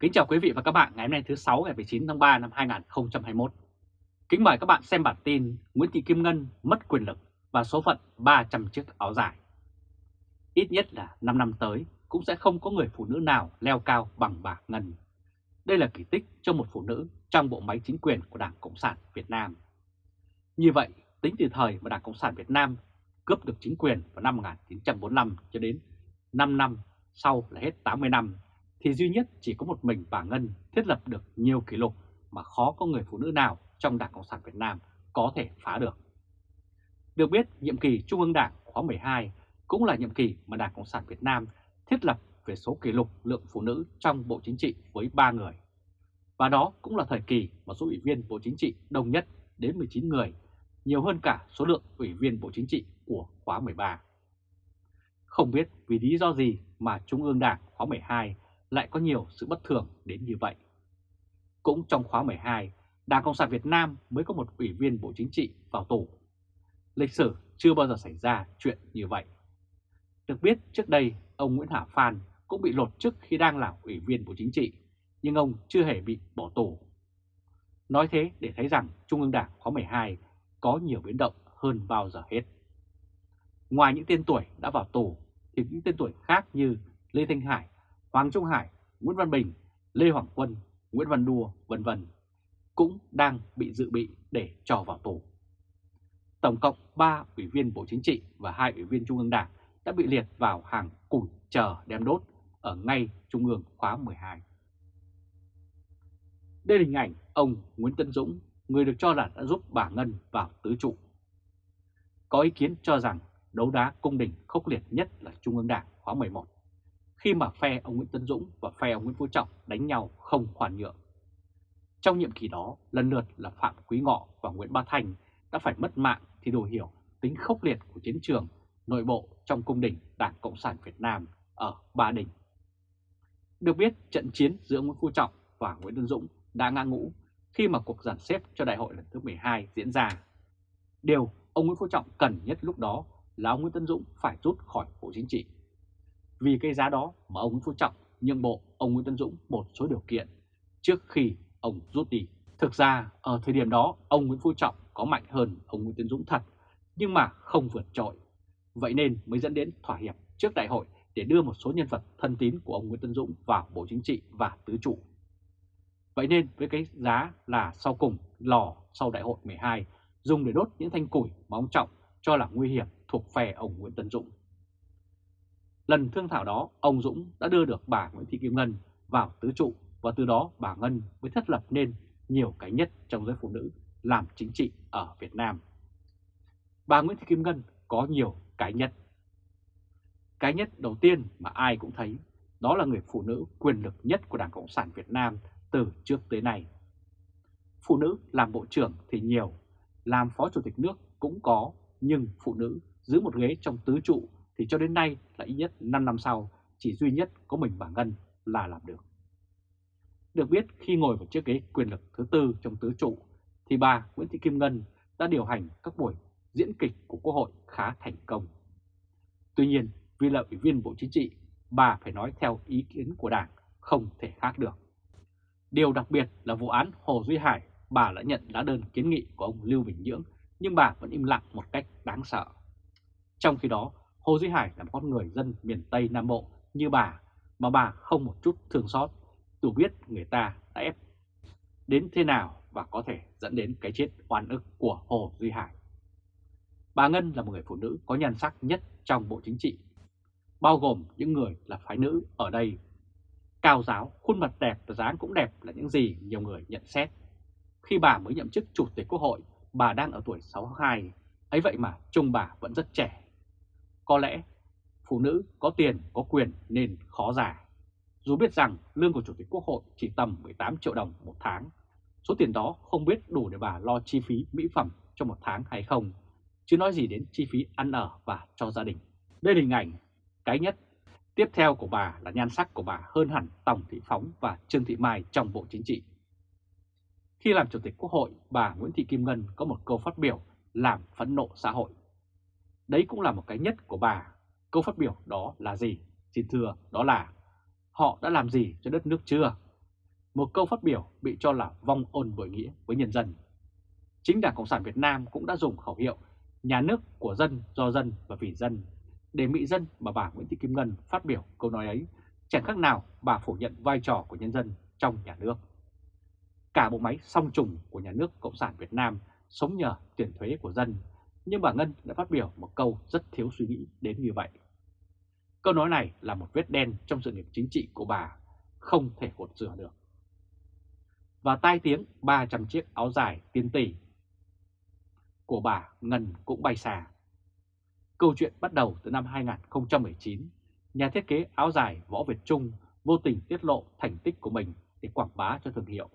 Kính chào quý vị và các bạn ngày hôm nay thứ 6 ngày 19 tháng 3 năm 2021. Kính mời các bạn xem bản tin Nguyễn Thị Kim Ngân mất quyền lực và số phận 300 chiếc áo dài. Ít nhất là 5 năm tới cũng sẽ không có người phụ nữ nào leo cao bằng bà Ngân. Đây là kỳ tích cho một phụ nữ trong bộ máy chính quyền của Đảng Cộng sản Việt Nam. Như vậy, tính từ thời mà Đảng Cộng sản Việt Nam cướp được chính quyền vào năm 1945 cho đến 5 năm sau là hết 80 năm thì duy nhất chỉ có một mình bà Ngân thiết lập được nhiều kỷ lục mà khó có người phụ nữ nào trong Đảng Cộng sản Việt Nam có thể phá được. Được biết, nhiệm kỳ Trung ương Đảng khóa 12 cũng là nhiệm kỳ mà Đảng Cộng sản Việt Nam thiết lập về số kỷ lục lượng phụ nữ trong Bộ Chính trị với 3 người. Và đó cũng là thời kỳ mà số ủy viên Bộ Chính trị đông nhất đến 19 người, nhiều hơn cả số lượng ủy viên Bộ Chính trị của khóa 13. Không biết vì lý do gì mà Trung ương Đảng khóa 12 lại có nhiều sự bất thường đến như vậy. Cũng trong khóa 12, Đảng Cộng sản Việt Nam mới có một ủy viên Bộ Chính trị vào tù. Lịch sử chưa bao giờ xảy ra chuyện như vậy. Được biết trước đây ông Nguyễn Hà Phan cũng bị lột chức khi đang là ủy viên Bộ Chính trị, nhưng ông chưa hề bị bỏ tù. Nói thế để thấy rằng Trung ương Đảng khóa 12 có nhiều biến động hơn bao giờ hết. Ngoài những tên tuổi đã vào tù thì những tên tuổi khác như Lê Thanh Hải Hoàng Trung Hải, Nguyễn Văn Bình, Lê Hoàng Quân, Nguyễn Văn Đua, vân vân cũng đang bị dự bị để cho vào tù. Tổng cộng 3 ủy viên Bộ Chính trị và 2 ủy viên Trung ương Đảng đã bị liệt vào hàng củi chờ đem đốt ở ngay Trung ương khóa 12. Đây là hình ảnh ông Nguyễn Tân Dũng, người được cho là đã giúp bà Ngân vào tứ trụ. Có ý kiến cho rằng đấu đá cung đình khốc liệt nhất là Trung ương Đảng khóa 11 khi mà phe ông Nguyễn Tân Dũng và phe ông Nguyễn Phú Trọng đánh nhau không khoan nhượng. Trong nhiệm kỳ đó, lần lượt là Phạm Quý Ngọ và Nguyễn Ba Thành đã phải mất mạng thì đồ hiểu tính khốc liệt của chiến trường nội bộ trong cung đình Đảng Cộng sản Việt Nam ở Ba Đình. Được biết, trận chiến giữa Nguyễn Phú Trọng và Nguyễn Tân Dũng đã ngã ngũ khi mà cuộc giàn xếp cho đại hội lần thứ 12 diễn ra. Điều ông Nguyễn Phú Trọng cần nhất lúc đó là ông Nguyễn Tân Dũng phải rút khỏi Bộ Chính trị vì cái giá đó mà ông Nguyễn Phú Trọng nhượng bộ, ông Nguyễn Tân Dũng một số điều kiện trước khi ông rút đi. Thực ra, ở thời điểm đó, ông Nguyễn Phú Trọng có mạnh hơn ông Nguyễn Tân Dũng thật, nhưng mà không vượt trội. Vậy nên mới dẫn đến thỏa hiệp trước đại hội để đưa một số nhân vật thân tín của ông Nguyễn Tân Dũng vào Bộ Chính trị và Tứ trụ. Vậy nên với cái giá là sau cùng lò sau đại hội 12 dùng để đốt những thanh củi mà ông Trọng cho là nguy hiểm thuộc phe ông Nguyễn Tân Dũng. Lần thương thảo đó, ông Dũng đã đưa được bà Nguyễn Thị Kim Ngân vào tứ trụ và từ đó bà Ngân mới thiết lập nên nhiều cái nhất trong giới phụ nữ làm chính trị ở Việt Nam. Bà Nguyễn Thị Kim Ngân có nhiều cái nhất. Cái nhất đầu tiên mà ai cũng thấy đó là người phụ nữ quyền lực nhất của Đảng Cộng sản Việt Nam từ trước tới nay. Phụ nữ làm bộ trưởng thì nhiều, làm phó chủ tịch nước cũng có, nhưng phụ nữ giữ một ghế trong tứ trụ thì cho đến nay là ít nhất 5 năm sau, chỉ duy nhất có mình bà Ngân là làm được. Được biết khi ngồi vào chiếc ghế quyền lực thứ tư trong tứ trụ, thì bà Nguyễn Thị Kim Ngân đã điều hành các buổi diễn kịch của Quốc hội khá thành công. Tuy nhiên, vì là ủy viên Bộ Chính trị, bà phải nói theo ý kiến của Đảng không thể khác được. Điều đặc biệt là vụ án Hồ Duy Hải, bà đã nhận lá đơn kiến nghị của ông Lưu Bình Nhưỡng, nhưng bà vẫn im lặng một cách đáng sợ. Trong khi đó Hồ Duy Hải là một con người dân miền Tây Nam Bộ như bà mà bà không một chút thương xót, dù biết người ta đã ép đến thế nào và có thể dẫn đến cái chết oan ức của Hồ Duy Hải. Bà Ngân là một người phụ nữ có nhan sắc nhất trong Bộ Chính trị, bao gồm những người là phái nữ ở đây. Cao giáo, khuôn mặt đẹp và dáng cũng đẹp là những gì nhiều người nhận xét. Khi bà mới nhậm chức Chủ tịch Quốc hội, bà đang ở tuổi 62, ấy vậy mà trông bà vẫn rất trẻ có lẽ phụ nữ có tiền có quyền nên khó già Dù biết rằng lương của Chủ tịch Quốc hội chỉ tầm 18 triệu đồng một tháng, số tiền đó không biết đủ để bà lo chi phí mỹ phẩm cho một tháng hay không, chứ nói gì đến chi phí ăn ở và cho gia đình. Đây là hình ảnh cái nhất. Tiếp theo của bà là nhan sắc của bà hơn hẳn Tổng Thị Phóng và Trương Thị Mai trong Bộ Chính trị. Khi làm Chủ tịch Quốc hội, bà Nguyễn Thị Kim Ngân có một câu phát biểu làm phẫn nộ xã hội. Đấy cũng là một cái nhất của bà. Câu phát biểu đó là gì? Xin thưa, đó là họ đã làm gì cho đất nước chưa? một câu phát biểu bị cho là vong ôn bội nghĩa với nhân dân. Chính Đảng Cộng sản Việt Nam cũng đã dùng khẩu hiệu nhà nước của dân, do dân và vì dân để mỹ dân mà bà Nguyễn Thị Kim Ngân phát biểu câu nói ấy, chẳng khác nào bà phủ nhận vai trò của nhân dân trong nhà nước. Cả bộ máy song trùng của nhà nước Cộng sản Việt Nam sống nhờ tiền thuế của dân, nhưng bà Ngân đã phát biểu một câu rất thiếu suy nghĩ đến như vậy. Câu nói này là một vết đen trong sự nghiệp chính trị của bà, không thể gột rửa được. Và tai tiếng 300 chiếc áo dài tiền tỷ của bà Ngân cũng bay xa. Câu chuyện bắt đầu từ năm 2019, nhà thiết kế áo dài Võ Việt Trung vô tình tiết lộ thành tích của mình để quảng bá cho thương hiệu.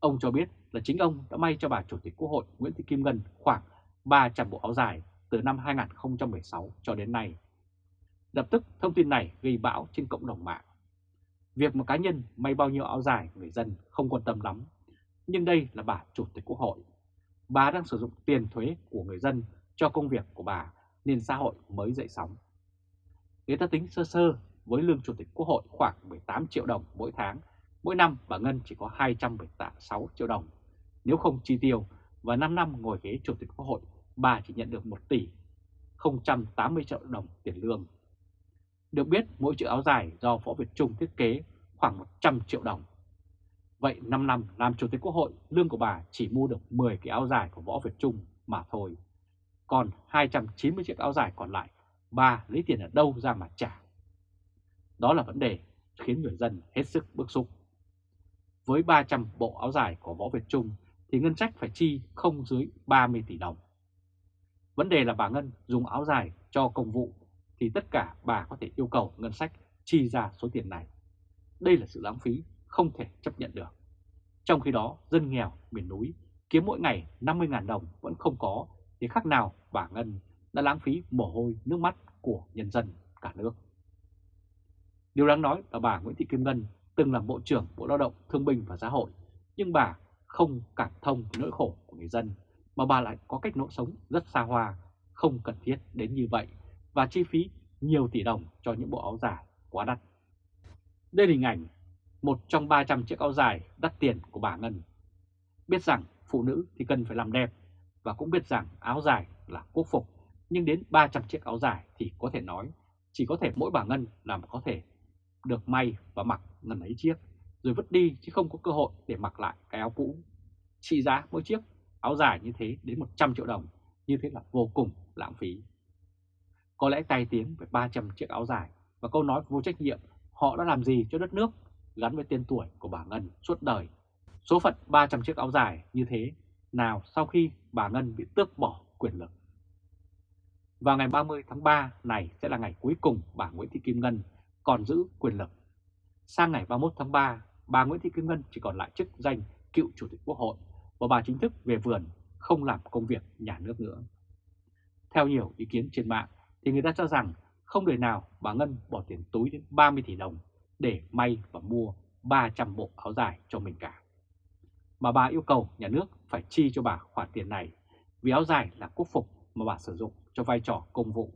Ông cho biết là chính ông đã may cho bà Chủ tịch Quốc hội Nguyễn Thị Kim Ngân khoảng 300 bộ áo dài từ năm 2016 cho đến nay. Lập tức thông tin này gây bão trên cộng đồng mạng. Việc một cá nhân may bao nhiêu áo dài người dân không quan tâm lắm. Nhưng đây là bà Chủ tịch Quốc hội. Bà đang sử dụng tiền thuế của người dân cho công việc của bà nên xã hội mới dậy sóng. Người ta tính sơ sơ với lương Chủ tịch Quốc hội khoảng 18 triệu đồng mỗi tháng, mỗi năm bà Ngân chỉ có 276 triệu đồng. Nếu không chi tiêu và 5 năm ngồi ghế Chủ tịch Quốc hội, bà chỉ nhận được 1 tỷ 080 triệu đồng tiền lương. Được biết mỗi chiếc áo dài do Võ Việt Trung thiết kế khoảng 100 triệu đồng. Vậy 5 năm làm Chủ tịch Quốc hội, lương của bà chỉ mua được 10 cái áo dài của Võ Việt Trung mà thôi. Còn 290 chiếc áo dài còn lại, bà lấy tiền ở đâu ra mà trả? Đó là vấn đề khiến người dân hết sức bức xúc. Với 300 bộ áo dài của Võ Việt Trung thì ngân sách phải chi không dưới 30 tỷ đồng. Vấn đề là bà Ngân dùng áo dài cho công vụ thì tất cả bà có thể yêu cầu ngân sách chi ra số tiền này. Đây là sự lãng phí không thể chấp nhận được. Trong khi đó, dân nghèo miền núi kiếm mỗi ngày 50.000 đồng vẫn không có thì khác nào bà Ngân đã lãng phí mồ hôi nước mắt của nhân dân cả nước. Điều đáng nói là bà Nguyễn Thị Kim Ngân từng là Bộ trưởng Bộ Lao động Thương binh và Xã hội, nhưng bà không cảm thông nỗi khổ của người dân, mà bà lại có cách nỗ sống rất xa hoa, không cần thiết đến như vậy và chi phí nhiều tỷ đồng cho những bộ áo dài quá đắt. Đây là hình ảnh một trong 300 chiếc áo dài đắt tiền của bà Ngân. Biết rằng phụ nữ thì cần phải làm đẹp và cũng biết rằng áo dài là quốc phục, nhưng đến 300 chiếc áo dài thì có thể nói chỉ có thể mỗi bà Ngân làm có thể được may và mặc ngần ấy chiếc, rồi vứt đi chứ không có cơ hội để mặc lại cái áo cũ. Trị giá mỗi chiếc áo dài như thế đến 100 triệu đồng, như thế là vô cùng lãng phí. Có lẽ tai tiếng về 300 chiếc áo dài và câu nói vô trách nhiệm họ đã làm gì cho đất nước gắn với tên tuổi của bà Ngân suốt đời. Số phận 300 chiếc áo dài như thế nào sau khi bà Ngân bị tước bỏ quyền lực. Vào ngày 30 tháng 3 này sẽ là ngày cuối cùng bà Nguyễn Thị Kim Ngân còn giữ quyền lực. Sang ngày 31 tháng 3, bà Nguyễn Thị Kim Ngân chỉ còn lại chức danh cựu Chủ tịch Quốc hội và bà chính thức về vườn không làm công việc nhà nước nữa. Theo nhiều ý kiến trên mạng thì người ta cho rằng không đời nào bà Ngân bỏ tiền túi đến 30 tỷ đồng để may và mua 300 bộ áo dài cho mình cả. Mà bà yêu cầu nhà nước phải chi cho bà khoản tiền này vì áo dài là quốc phục mà bà sử dụng cho vai trò công vụ.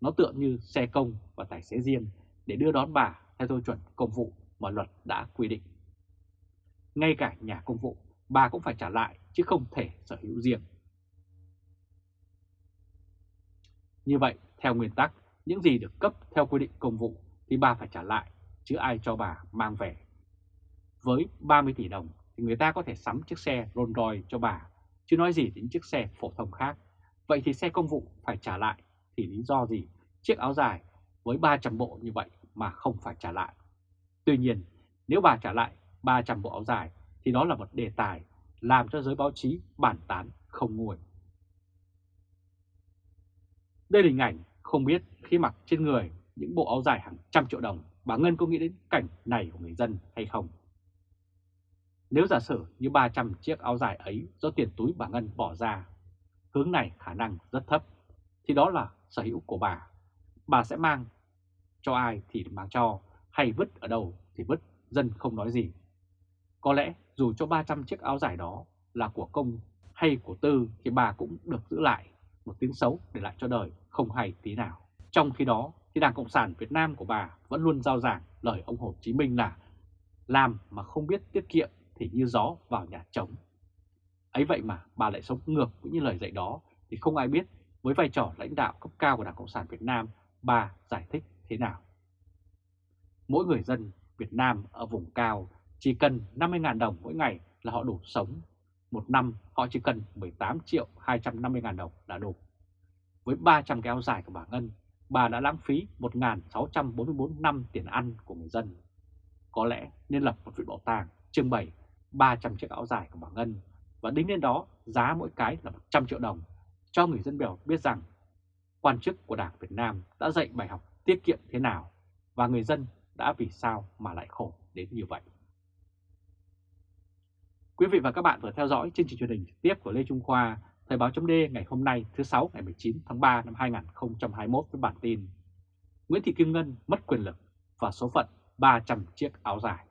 Nó tựa như xe công và tài xế riêng để đưa đón bà theo tiêu chuẩn công vụ mà luật đã quy định. Ngay cả nhà công vụ, bà cũng phải trả lại chứ không thể sở hữu riêng. Như vậy, theo nguyên tắc, những gì được cấp theo quy định công vụ thì bà phải trả lại, chứ ai cho bà mang về. Với 30 tỷ đồng thì người ta có thể sắm chiếc xe Rolls Royce cho bà, chứ nói gì đến chiếc xe phổ thông khác. Vậy thì xe công vụ phải trả lại thì lý do gì chiếc áo dài với 300 bộ như vậy mà không phải trả lại? Tuy nhiên, nếu bà trả lại 300 bộ áo dài thì đó là một đề tài làm cho giới báo chí bàn tán không nguôi. Đây là hình ảnh không biết khi mặc trên người những bộ áo dài hàng trăm triệu đồng, bà Ngân có nghĩ đến cảnh này của người dân hay không? Nếu giả sử như 300 chiếc áo dài ấy do tiền túi bà Ngân bỏ ra, hướng này khả năng rất thấp, thì đó là sở hữu của bà. Bà sẽ mang cho ai thì mang cho, hay vứt ở đâu thì vứt, dân không nói gì. Có lẽ dù cho 300 chiếc áo dài đó là của công hay của tư thì bà cũng được giữ lại một tiếng xấu để lại cho đời, không hay tí nào. Trong khi đó thì Đảng Cộng sản Việt Nam của bà vẫn luôn giao giảng lời ông Hồ Chí Minh là làm mà không biết tiết kiệm thì như gió vào nhà trống. Ấy vậy mà bà lại sống ngược với những lời dạy đó thì không ai biết với vai trò lãnh đạo cấp cao của Đảng Cộng sản Việt Nam bà giải thích thế nào. Mỗi người dân Việt Nam ở vùng cao chỉ cần 50.000 đồng mỗi ngày là họ đủ sống. Một năm họ chỉ cần 18 triệu 250.000 đồng là đủ. Với 300 cái áo dài của bà Ngân, bà đã lãng phí 1.644 năm tiền ăn của người dân. Có lẽ nên lập một viện bảo tàng trưng bày 300 chiếc áo dài của bà Ngân và đính lên đó giá mỗi cái là 100 triệu đồng cho người dân Bèo biết rằng quan chức của Đảng Việt Nam đã dạy bài học tiết kiệm thế nào và người dân đã vì sao mà lại khổ đến như vậy. Quý vị và các bạn vừa theo dõi chương trình truyền hình trực tiếp của Lê Trung Khoa, Thời báo chấm ngày hôm nay thứ sáu, ngày 19 tháng 3 năm 2021 với bản tin Nguyễn Thị Kim Ngân mất quyền lực và số phận 300 chiếc áo dài.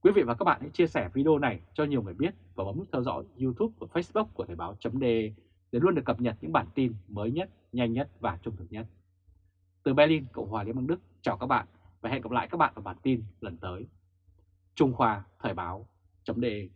Quý vị và các bạn hãy chia sẻ video này cho nhiều người biết và bấm nút theo dõi YouTube và Facebook của Thời báo chấm để luôn được cập nhật những bản tin mới nhất, nhanh nhất và trung thực nhất. Từ Berlin, Cộng hòa Liên bang Đức, chào các bạn và hẹn gặp lại các bạn ở bản tin lần tới. Trung Khoa Thời báo chấm đề.